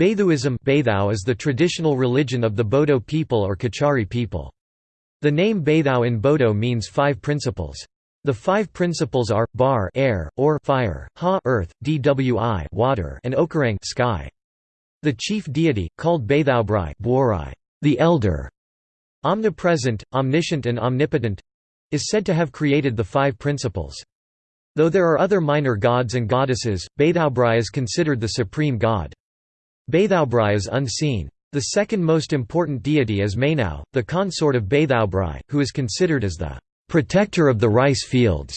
Baithuism is the traditional religion of the Bodo people or Kachari people. The name Baithau in Bodo means five principles. The five principles are, bar air, or fire, ha earth, dwi water, and okarang sky. The chief deity, called Baithaubrai the elder, omnipresent, omniscient and omnipotent, is said to have created the five principles. Though there are other minor gods and goddesses, Baithaubrai is considered the supreme god. Baithaubrai is unseen. The second most important deity is Mainau, the consort of Baithaubrai, who is considered as the protector of the rice fields.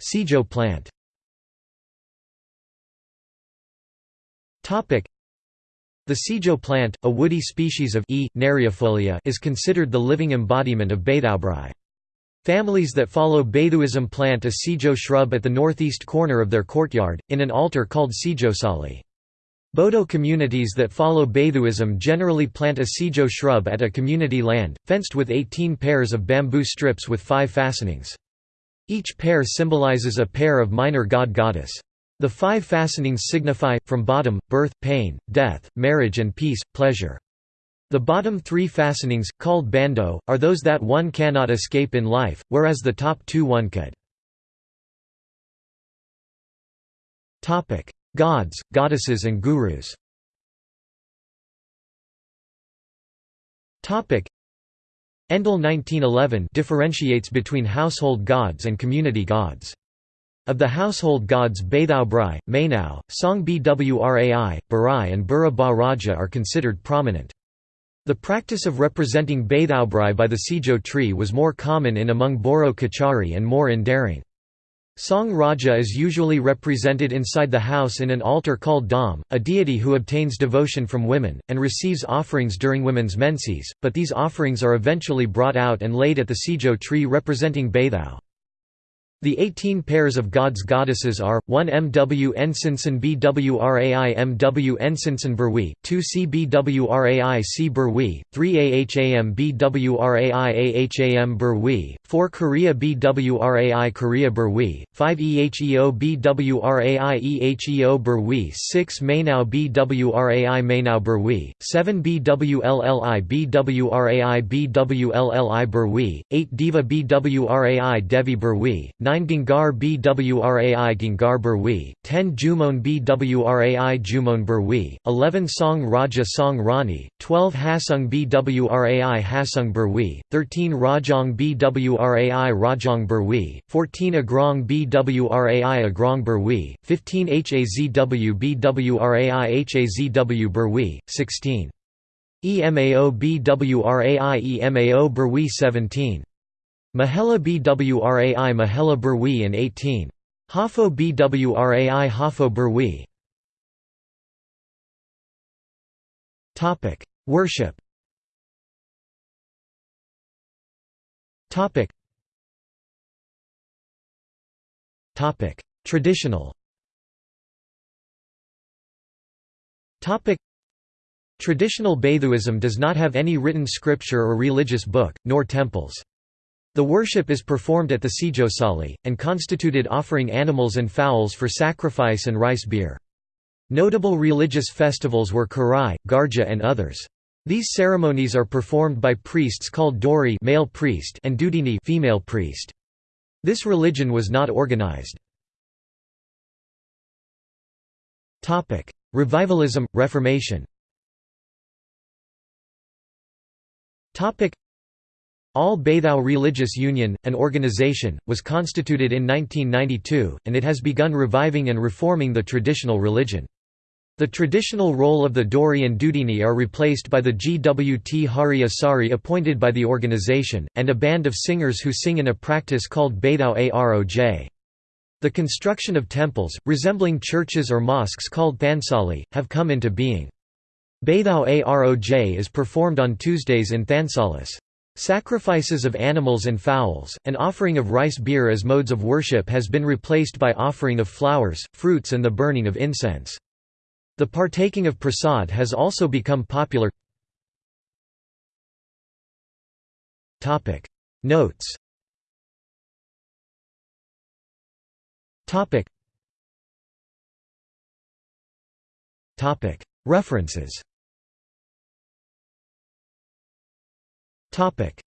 Sijo plant The Sijo plant, a woody species of E. is considered the living embodiment of Baithaubrai. Families that follow Baithuism plant a Sijo shrub at the northeast corner of their courtyard, in an altar called Sijosali. Bodo communities that follow Baithuism generally plant a Sijo shrub at a community land, fenced with 18 pairs of bamboo strips with five fastenings. Each pair symbolizes a pair of minor god-goddess. The five fastenings signify, from bottom, birth, pain, death, marriage and peace, pleasure. The bottom three fastenings, called bando, are those that one cannot escape in life, whereas the top two one could. Gods, goddesses and gurus Endle 1911 differentiates between household gods and community gods. Of the household gods Baithau Brai, Mainau, Song Bwrai, Barai and Bura Ba Raja are considered prominent. The practice of representing Baithaubrai by the Sijo tree was more common in among Boro Kachari and more in Darrang. Song Raja is usually represented inside the house in an altar called Dam, a deity who obtains devotion from women, and receives offerings during women's menses, but these offerings are eventually brought out and laid at the Sijo tree representing Baithau. The 18 pairs of gods goddesses are, 1 MW Ensinson BWRAI MW Ensinson Berwi, 2 CBWRAI C Berwi, 3 AHAM BWRAI AHAM Berwi, 4 Korea BWRAI Korea Berwi, 5 EHEO BWRAI EHEO Berwi 6 Mainau BWRAI Mainau Berwi, 7 BWLLI BWRAI BWLLI Berwi, 8 Diva BWRAI Devi Berwi, 9 Gingar Bwrai Gingar Berwi, 10 Jumon Bwrai Jumon Berwi, 11 Song Raja Song Rani, 12 Hasung Bwrai Hasung Berwi, 13 Rajong Bwrai Rajong Berwi, 14 Agrong Bwrai Agrong Berwi, 15 Hazw Bwrai Hazw Berwi, 16 EMAO Bwrai EMAO Berwi 17 Mahela Bwrai Mahela Berwi in 18. Hafo Bwrai Hafo Berwi Worship. Traditional. Traditional Baithuism does not have any written scripture or religious book, nor temples. The worship is performed at the Sijosali, and constituted offering animals and fowls for sacrifice and rice beer. Notable religious festivals were Karai, Garja and others. These ceremonies are performed by priests called Dori male priest and Dudini female priest. This religion was not organized. Revivalism, Reformation all Baithau Religious Union, an organization, was constituted in 1992, and it has begun reviving and reforming the traditional religion. The traditional role of the Dori and Dudini are replaced by the GWT Hari Asari appointed by the organization, and a band of singers who sing in a practice called Baithau Aroj. The construction of temples, resembling churches or mosques called Thansali, have come into being. Baithau Aroj is performed on Tuesdays in Thansalis. Sacrifices of animals and fowls, and offering of rice beer as modes of worship has been replaced by offering of flowers, fruits and the burning of incense. The partaking of prasad has also become popular. Notes References Topic: